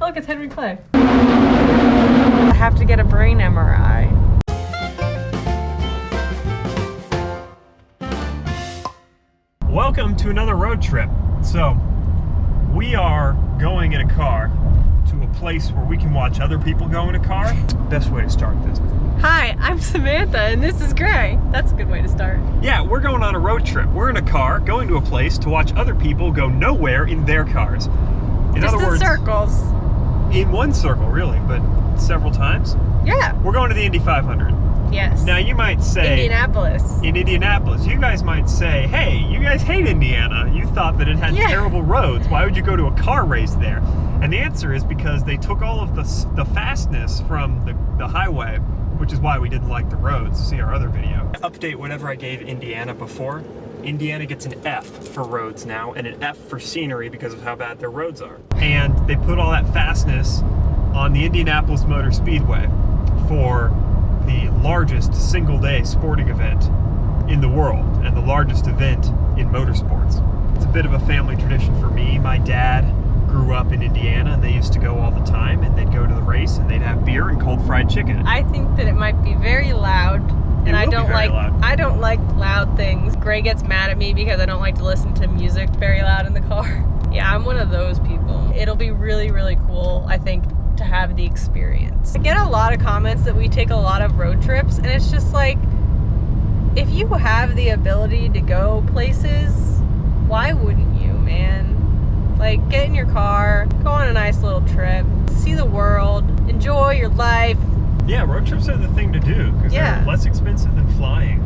Look, it's Henry Clay. I have to get a brain MRI. Welcome to another road trip. So, we are going in a car to a place where we can watch other people go in a car. Best way to start this. Hi, I'm Samantha, and this is Gray. That's a good way to start. Yeah, we're going on a road trip. We're in a car going to a place to watch other people go nowhere in their cars. In Just other in words, circles. In one circle, really, but several times. Yeah. We're going to the Indy 500. Yes. Now, you might say. Indianapolis. in Indianapolis. You guys might say, hey, you guys hate Indiana. You thought that it had Yeah. terrible roads. Why would you go to a car race there? And the answer is because they took all of the, the fastness from the, the highway, which is why we didn't like the roads. See our other video. Update whatever I gave Indiana before. Indiana gets an F for roads now and an F for scenery because of how bad their roads are. And they put all that fastness on the Indianapolis Motor Speedway for the largest single day sporting event in the world and the largest event in motorsports. It's a bit of a family tradition for me. My dad grew up in Indiana and they used to go all the time and they'd go to the race and they'd have beer and cold fried chicken. I think that it might be very loud, and I don't like loud. I don't like loud things. Gray gets mad at me because I don't like to listen to music very loud in the car. Yeah, I'm one of those people. It'll be really really cool, I think, to have the experience. I get a lot of comments that we take a lot of road trips, and it's just like if you have the ability to go places, why wouldn't you, man? Like, get in your car, go on a nice little trip, see the world, enjoy your life. Yeah, road trips are the thing to do because Yeah. they're less expensive than flying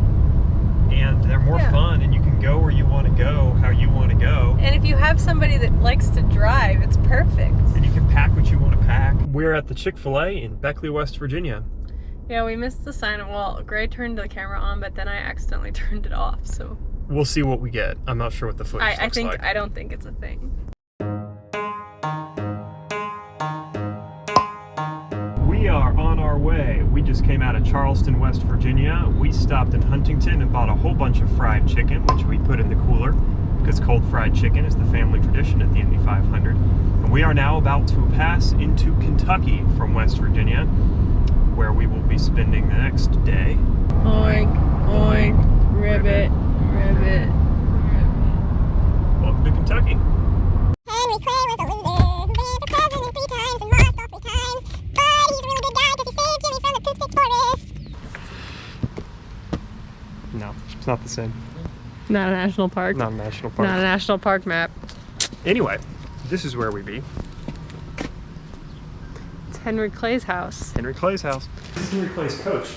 and they're more Yeah. fun and you can go where you want to go, how you want to go. And if you have somebody that likes to drive, it's perfect. and you can pack what you want to pack. We're at the Chick-fil-A in Beckley, West Virginia. Yeah, we missed the sign. Well, Gray turned the camera on, but then I accidentally turned it off. So We'll see what we get. I'm not sure what the footage I, I think like. I don't think it's a thing. Way. We just came out of Charleston, West Virginia. We stopped in Huntington and bought a whole bunch of fried chicken, which we put in the cooler because cold fried chicken is the family tradition at the Indy 500. And we are now about to pass into Kentucky from West Virginia, where we will be spending the next day. Oink, oink, ribbit, ribbit. Welcome to Kentucky. It's not the same. Not a national park. Not a national park. Not a national park map. Anyway, this is where we be. It's Henry Clay's house. Henry Clay's house. This is Henry Clay's coach.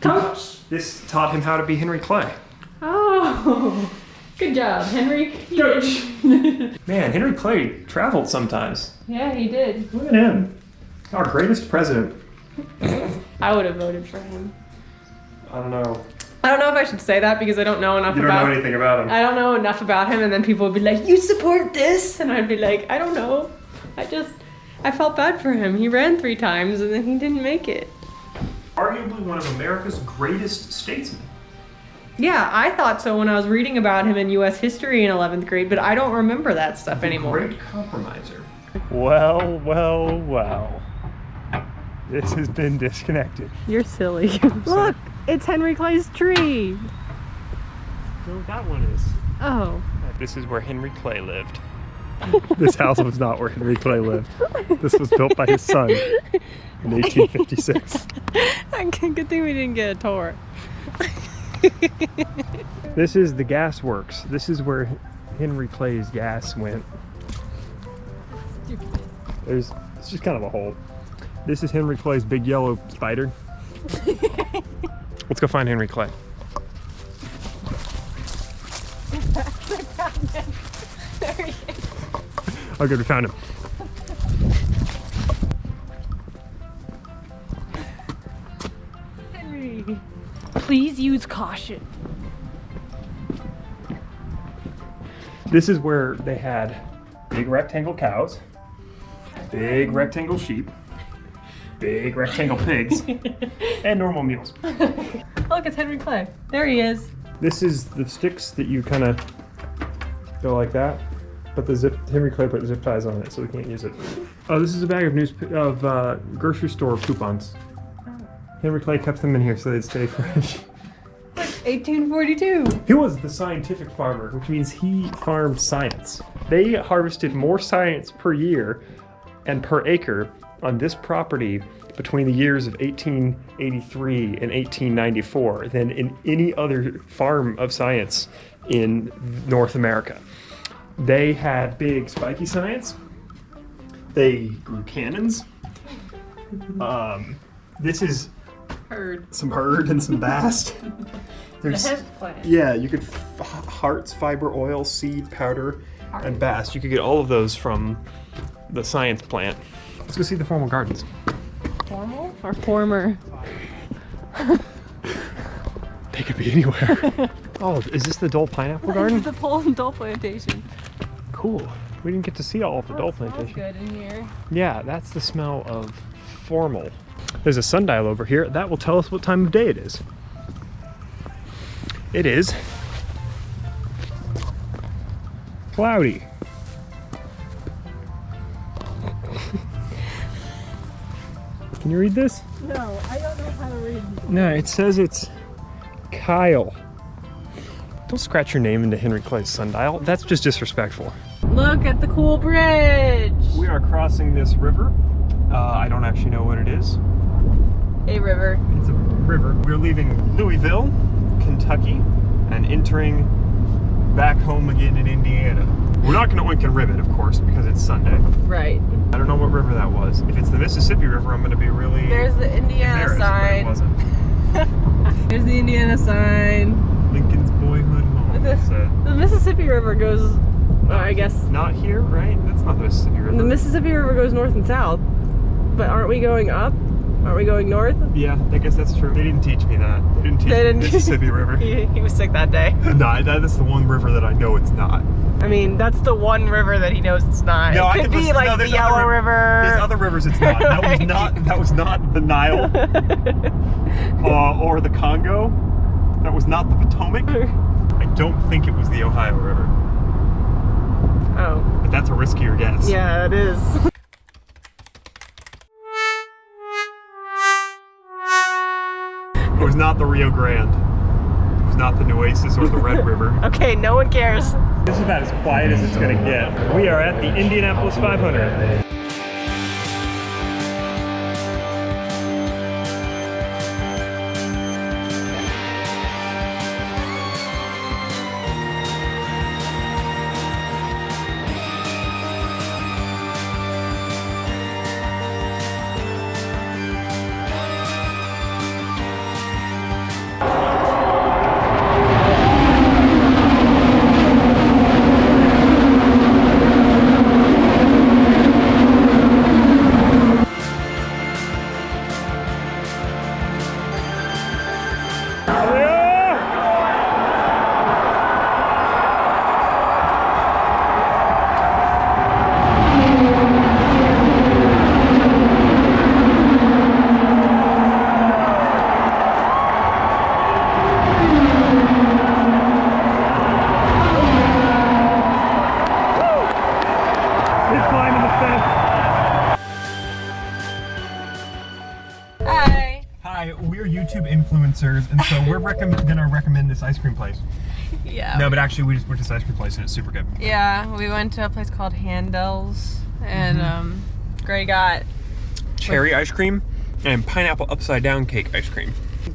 Coach. This taught him how to be Henry Clay. Oh, good job, Henry. Coach. Man, Henry Clay traveled sometimes. yeah, he did. Look at him. Our greatest president. I would have voted for him. I don't know. I don't know if I should say that because I don't know enough You don't about. know anything about him. I don't know enough about him, and then people would be like, "You support this," and I'd be like, "I don't know. I just, I felt bad for him. He ran three times and then he didn't make it." Arguably one of America's greatest statesmen. Yeah, I thought so when I was reading about him in U.S. history in 11th grade, but I don't remember that stuff anymore. Great compromiser. Well, well, well. This has been disconnected. You're silly. Look, it's Henry Clay's tree. No, that one is. Oh. Uh, this is where Henry Clay lived. this house was not where Henry Clay lived. This was built by his son in 1856. Good thing we didn't get a tour. This is the gas works. This is where Henry Clay's gas went. There's it's just kind of a hole. This is Henry Clay's big yellow spider. Let's go find Henry Clay. Oh, good, we found him. Henry, please use caution. This is where they had big rectangle cows, big rectangle sheep, big rectangle pigs, and normal mules. Look, it's Henry Clay. There he is. This is the sticks that you kind of go like that, but the zip Henry Clay put zip ties on it, so we can't use it. Oh, this is a bag of news of uh, grocery store coupons. Henry Clay kept them in here so they'd stay fresh. 1842. He was the scientific farmer, which means he farmed science. They harvested more science per year and per acre on this property between the years of 1883 and 1894 than in any other farm of science in North America. They had big spiky science. They grew cannons. Um, this is Heard. some hurd and some bast. There's plant. yeah, you could f- hearts, fiber oil, seed powder, and bast. You could get all of those from the science plant. Let's go see the formal gardens. Formal or former? They could be anywhere. oh, is this the Dole Pineapple Garden? the Pole and Dole Plantation. Cool. We didn't get to see all of the Dole Smells Plantation. good in here. Yeah, that's the smell of formal. There's a sundial over here. That will tell us what time of day it is. It is cloudy. Can you read this? No, I don't know how to read. No, it says it's Kyle. Don't scratch your name into Henry Clay's sundial. That's just disrespectful. Look at the cool bridge. We are crossing this river. Uh, I don't actually know what it is. A river. It's a river. We're leaving Louisville, Kentucky, and entering back home again in Indiana. We're not going to oink and ribbit, of course, because it's Sunday. Right. I don't know what river that was. If it's the Mississippi River, I'm going to be really There's the Indiana embarrassed, but it sign. There's the Indiana sign. Lincoln's boyhood home. The-. The Mississippi River goes, well, I guess, Not here, right? That's not the Mississippi River. the Mississippi River goes north and south. But aren't we going up? Aren't we going north? yeah, I guess that's true. They didn't teach me that. They didn't teach They me didn't- Mississippi River. He, he was sick that day. no, that is the one river that I know it's not. I mean, that's the one river that he knows it's not. No, I it could can be listen- like no, the Yellow other River. There's other rivers it's not. That was not that was not the Nile uh, or the Congo. That was not the Potomac. I don't think it was the Ohio River. oh, But that's a riskier guess. yeah, it is. Was not the Rio Grande. It was not the Nueces or the Red River. Okay, no one cares. This is about as quiet as it's gonna get. We are at the Indianapolis 500. So gonna recommend this ice cream place. Yeah. No, but actually, we just went to this ice cream place, and it's super good. Yeah, we went to a place called Handel's, and Mm-hmm. um, Gray got Cherry ice cream and pineapple upside down cake ice cream.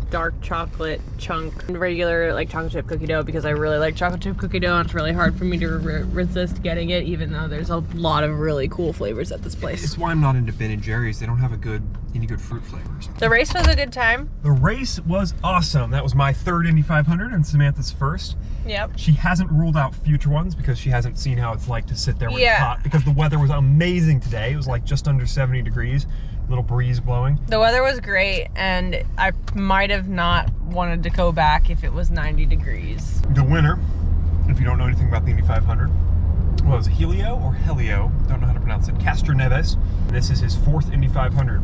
Dark chocolate chunk and regular like chocolate chip cookie dough because I really like chocolate chip cookie dough and it's really hard for me to re- resist getting it even though there's a lot of really cool flavors at this place. It's why I'm not into Ben and Jerry's. They don't have a good any good fruit flavors. The race was a good time. The race was awesome. That was my third Indy 500 and Samantha's first. Yep. She hasn't ruled out future ones because she hasn't seen how it's like to sit there when Yeah. it's hot. Because the weather was amazing today. It was like just under 70 degrees, little breeze blowing. The weather was great and I might have not wanted to go back if it was 90 degrees. The winner, if you don't know anything about the Indy 500, was Helio or Helio, don't know how to pronounce it, Castroneves. This is his fourth Indy 500,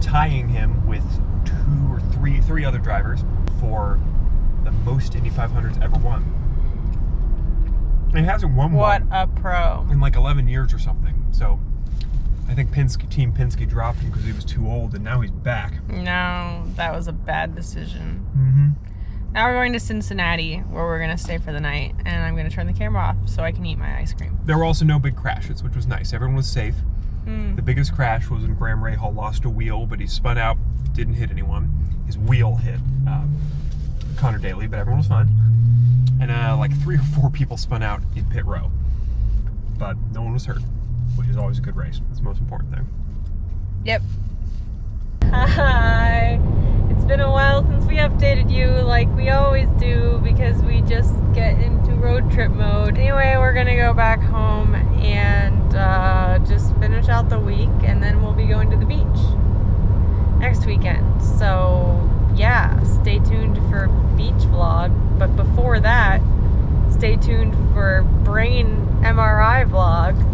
tying him with two or three three other drivers for the most Indy 500s ever won. And he hasn't won What one What a pro. in like 11 years or something. So I think Penske, Team Penske dropped him because he was too old, and now he's back. No, that was a bad decision. Mm-hmm. Now we're going to Cincinnati, where we're gonna stay for the night, and I'm gonna turn the camera off so I can eat my ice cream. There were also no big crashes, which was nice. Everyone was safe. Mm. The biggest crash was when Graham Rahal lost a wheel, but he spun out, didn't hit anyone. His wheel hit um, Connor Daly, but everyone was fine. And uh, like three or four people spun out in pit row, but no one was hurt, which is always a good race. That's the most important thing. Yep. Hi. It's been a while since we updated you like we always do because we just get into road trip mode. Anyway, we're gonna go back home and uh, just finish out the week and then we'll be going to the beach next weekend. So yeah, stay tuned for beach vlog. But before that, stay tuned for brain MRI vlog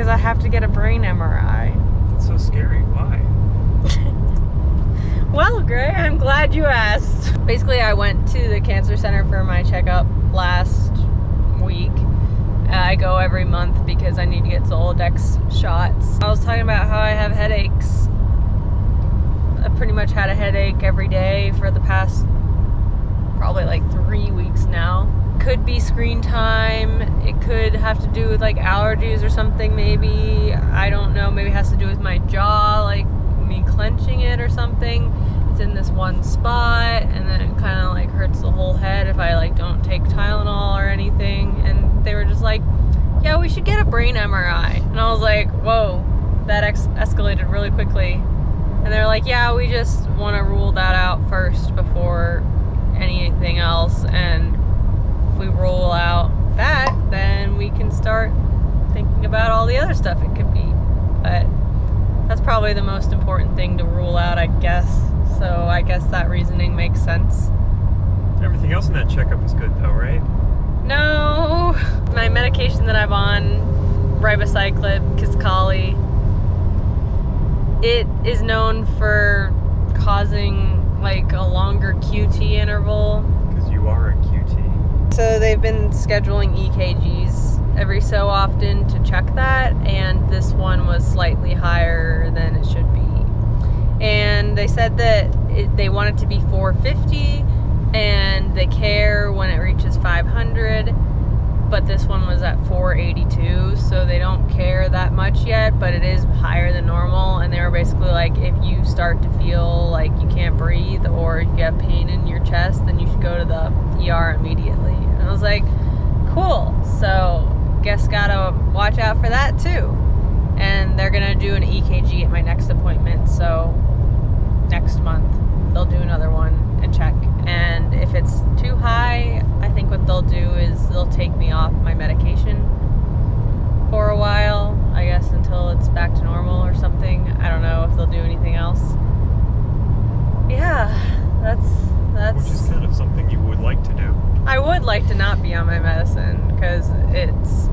because I have to get a brain MRI. It's so scary. Why? Well, Gray, I'm glad you asked. Basically, I went to the cancer center for my checkup last week. I go every month because I need to get Zoladex shots. I was talking about how I have headaches. I pretty much had a headache every day for the past probably like three weeks now. Could be screen time. It could have to do with like allergies or something, maybe. I don't know. Maybe it has to do with my jaw, like me clenching it or something. It's in this one spot, and then it kind of like hurts the whole head if I like don't take Tylenol or anything. And they were just like, "Yeah, we should get a brain MRI." And I was like, "Whoa, that escalated really quickly." And they're like, "Yeah, we just want to rule that out first before anything else." And if we rule out that, then we can start thinking about all the other stuff it could be. But that's probably the most important thing to rule out, I guess. So I guess that reasoning makes sense. Everything else in that checkup was good, though, right? No, my medication that I'm on, ribociclib, Kisqali, it is known for causing like a longer QT interval Because you are a QT. So they've been scheduling EKGs every so often to check that, and this one was slightly higher than it should be. And they said that it, they want it to be 450, and they care when it reaches 500. But this one was at 482, so they don't care that much yet, but it is higher than normal. And they were basically like, if you start to feel like you can't breathe or you have pain in your chest, then you should go to the ER immediately. And I was like, cool. So, guess gotta watch out for that too. And they're gonna do an EKG at my next appointment, so next month they'll do another one and check. And if it's too high, I think what they'll do is they'll take me off my medication for a while, I guess until it's back to normal or something. I don't know if they'll do anything else. Yeah, that's that's Which is kind of something you would like to do. I would like to not be on my medicine because it's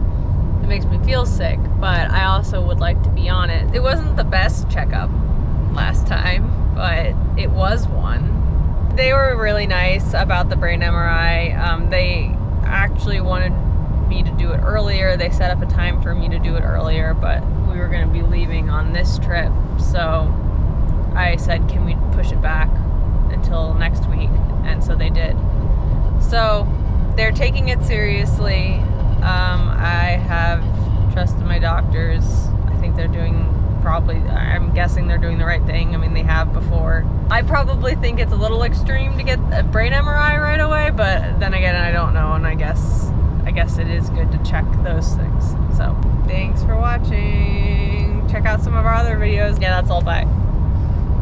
it makes me feel sick, but I also would like to be on it. It wasn't the best checkup last time, but it was one. They were really nice about the brain MRI. Um, they actually wanted me to do it earlier. They set up a time for me to do it earlier, but we were going to be leaving on this trip, so I said, "Can we push it back until next week?" And so they did. So they're taking it seriously. Um, I have trusted my doctors. I think they're doing probably, I'm guessing they're doing the right thing. I mean, they have before. I probably think it's a little extreme to get a brain MRI right away, but then again, I don't know, and I guess. I guess it is good to check those things. So, thanks for watching. Check out some of our other videos. Yeah, that's all. Bye.